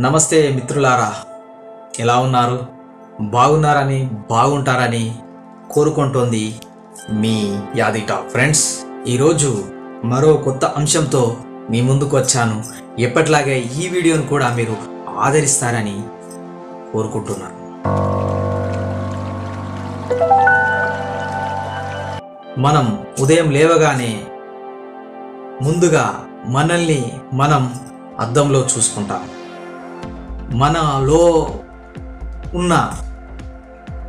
నమస్తే మిత్రులారా. ఎలా ఉన్నారు? బాగున్నారని బాగుంటారని కోరుకుంటోంది మీ యాది ఫ్రెండ్స్. ఈరోజు మరో కొత్త అంశంతో మీ ముందుకు వచ్చాను ఎప్పటిలాగే ఈ వీడియోను కూడా మీరు ఆదరిస్తారని కోరుకుంటున్నాను. మనం ఉదయం లేవగానే ముందుగా మనల్ని మనం అద్దంలో చూసుకుంటాం. మనలో ఉన్న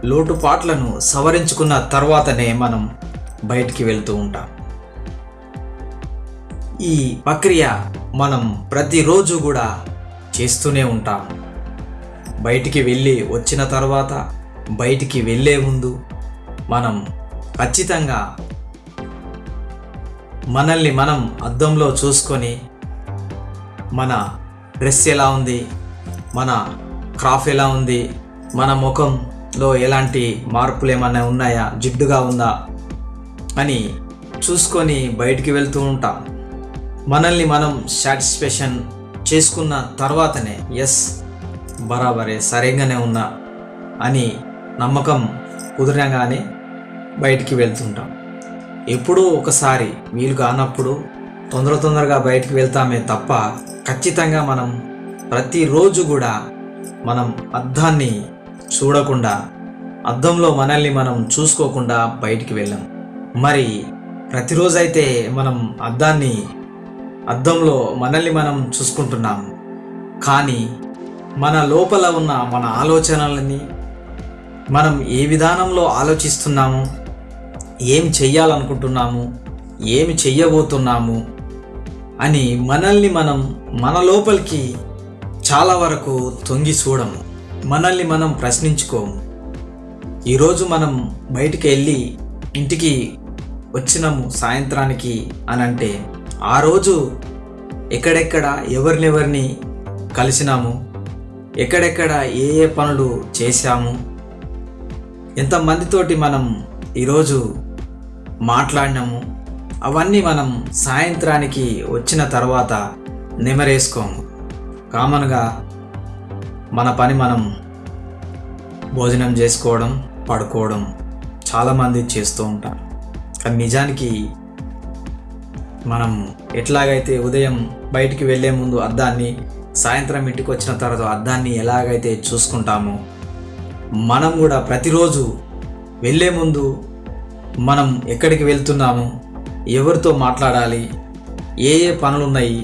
లోటుపాట్లను సవరించుకున్న తర్వాతనే మనం బయటికి వెళ్తూ ఉంటాం. ఈ ప్రక్రియ మనం ప్రతిరోజు కూడా చేస్తూనే ఉంటాం. బయటికి వెళ్ళి వచ్చిన తర్వాత బయటికి వెళ్ళే ముందు మనం ఖచ్చితంగా మనల్ని మనం అద్దంలో చూసుకొని మన డ్రెస్ ఎలా ఉంది మన క్రాఫ్ ఎలా ఉంది? మన ముఖంలో ఎలాంటి మార్పులు ఏమైనా ఉన్నాయా? జిడ్డుగా ఉందా? అని చూసుకొని బయటికి వెళ్తూ ఉంటాం. మనల్ని మనం సాటిస్ఫాక్షన్ చేసుకున్న తర్వాతనే ఎస్ బరాబరే సరిగానే ఉన్నా అని నమ్మకం కుదిరగానే బయటికి వెళ్తుంటాం. ఎప్పుడో ఒకసారి వీలు కానప్పుడు తొందర తొందరగా బయటికి వెళ్తామే తప్ప ఖచ్చితంగా మనం ప్రతిరోజు కూడా మనం అద్దాన్ని చూడకుండా అద్దంలో మనల్ని మనం చూసుకోకుండా బయటికి వెళ్ళాం. మరి ప్రతిరోజైతే మనం అద్దాన్ని అద్దంలో మనల్ని మనం చూసుకుంటున్నాం. కానీ మన లోపల ఉన్న మన ఆలోచనలని మనం ఏ విధానంలో ఆలోచిస్తున్నాము ఏం చెయ్యాలనుకుంటున్నాము ఏమి చెయ్యబోతున్నాము అని మనల్ని మనం మన లోపలికి చాలా వరకు తొంగి చూడము. మనల్ని మనం ప్రశ్నించుకోము. ఈరోజు మనం బయటికి వెళ్ళి ఇంటికి వచ్చినాము సాయంత్రానికి అని అంటే ఆ రోజు ఎక్కడెక్కడ ఎవరినెవరిని కలిసినాము? ఎక్కడెక్కడ ఏ ఏ పనులు చేశాము? ఎంతమందితోటి మనం ఈరోజు మాట్లాడినాము? అవన్నీ మనం సాయంత్రానికి వచ్చిన తర్వాత నెమరేసుకోము. కామన్గా మన పని మనం భోజనం చేసుకోవడం పడుకోవడం చాలామంది చేస్తూ ఉంటారు కానీ నిజానికి మనం ఎట్లాగైతే ఉదయం బయటికి వెళ్ళే ముందు అద్దాన్ని సాయంత్రం ఇంటికి వచ్చిన తర్వాత అద్దాన్ని ఎలాగైతే చూసుకుంటామో మనం కూడా ప్రతిరోజు వెళ్ళే ముందు మనం ఎక్కడికి వెళ్తున్నాము ఎవరితో మాట్లాడాలి ఏ ఏ పనులు ఉన్నాయి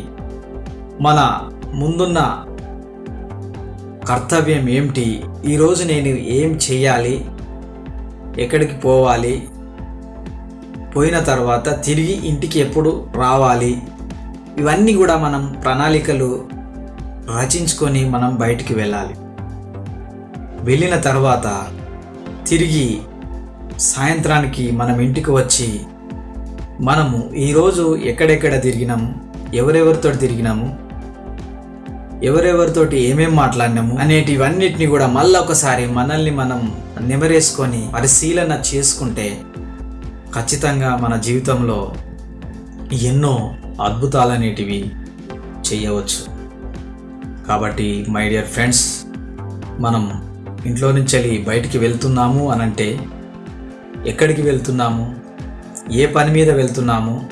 మన ముందున్న కర్తవ్యం ఏమిటి? ఈరోజు నేను ఏం చేయాలి? ఎక్కడికి పోవాలి? పోయిన తర్వాత తిరిగి ఇంటికి ఎప్పుడు రావాలి? ఇవన్నీ కూడా మనం ప్రణాళికలు రచించుకొని మనం బయటికి వెళ్ళాలి. వెళ్ళిన తర్వాత తిరిగి సాయంత్రానికి మనం ఇంటికి వచ్చి మనము ఈరోజు ఎక్కడెక్కడ తిరిగినాము ఎవరెవరితో తిరిగినాము? ఎవరెవరితోటి ఏమేం మాట్లాడినాము అనేటివన్నిటిని కూడా మళ్ళీ ఒకసారి మనల్ని మనం నిమరేసుకొని పరిశీలన చేసుకుంటే ఖచ్చితంగా మన జీవితంలో ఎన్నో అద్భుతాలనేటివి చేయవచ్చు. కాబట్టి మై డియర్ ఫ్రెండ్స్ మనం ఇంట్లో నుంచి వెళ్ళి బయటికి వెళ్తున్నాము అనంటే ఎక్కడికి వెళ్తున్నాము? ఏ పని మీద వెళ్తున్నాము?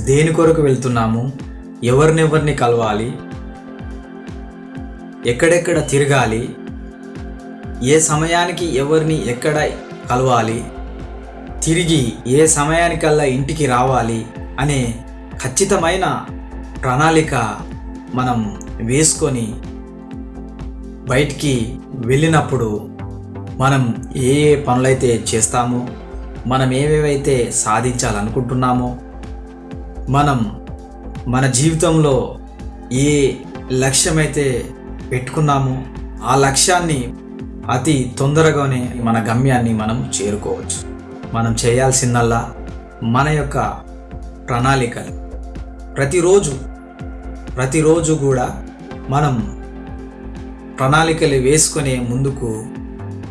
దేని కొరకు వెళ్తున్నాము? ఎవరినెవరిని కలవాలి? ఎక్కడెక్కడ తిరగాలి? ఏ సమయానికి ఎవరిని ఎక్కడ కలవాలి? తిరిగి ఏ సమయానికల్లా ఇంటికి రావాలి? అనే ఖచ్చితమైన ప్రణాళిక మనం వేసుకొని బయటికి వెళ్ళినప్పుడు మనం ఏ ఏ పనులైతే చేస్తామో మనం ఏవేవైతే సాధించాలనుకుంటున్నామో మనం మన జీవితంలో ఏ లక్ష్యమైతే పెట్టుకున్నామో. ఆ లక్ష్యాన్ని అతి తొందరగానే మన గమ్యాన్ని మనం చేరుకోవచ్చు. మనం చేయాల్సిందల్లా మన యొక్క ప్రణాళికలు. ప్రతిరోజు ప్రతిరోజు కూడా మనం ప్రణాళికలు వేసుకునే ముందుకు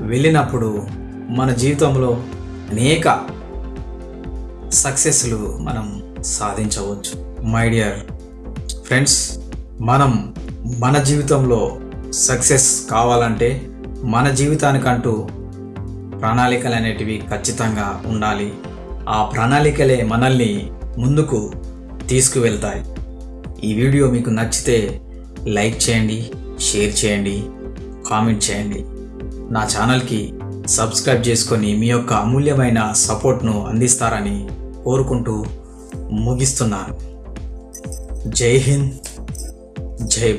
వెళ్ళినప్పుడు మన జీవితంలో అనేక సక్సెస్లు మనం సాధించవచ్చు. మై డియర్ ఫ్రెండ్స్ మనం మన జీవితంలో సక్సెస్ కావాలంటే మన జీవితానికంటూ ప్రణాళికలు అనేటివి ఖచ్చితంగా ఉండాలి. ఆ ప్రణాళికలే మనల్ని ముందుకు తీసుకువెళ్తాయి. ఈ వీడియో మీకు నచ్చితే లైక్ చేయండి షేర్ చేయండి కామెంట్ చేయండి. నా ఛానల్కి సబ్స్క్రైబ్ చేసుకొని మీ యొక్క అమూల్యమైన సపోర్ట్ను అందిస్తారని కోరుకుంటూ ముగిస్తున్నాను. జై హింద్ జై బా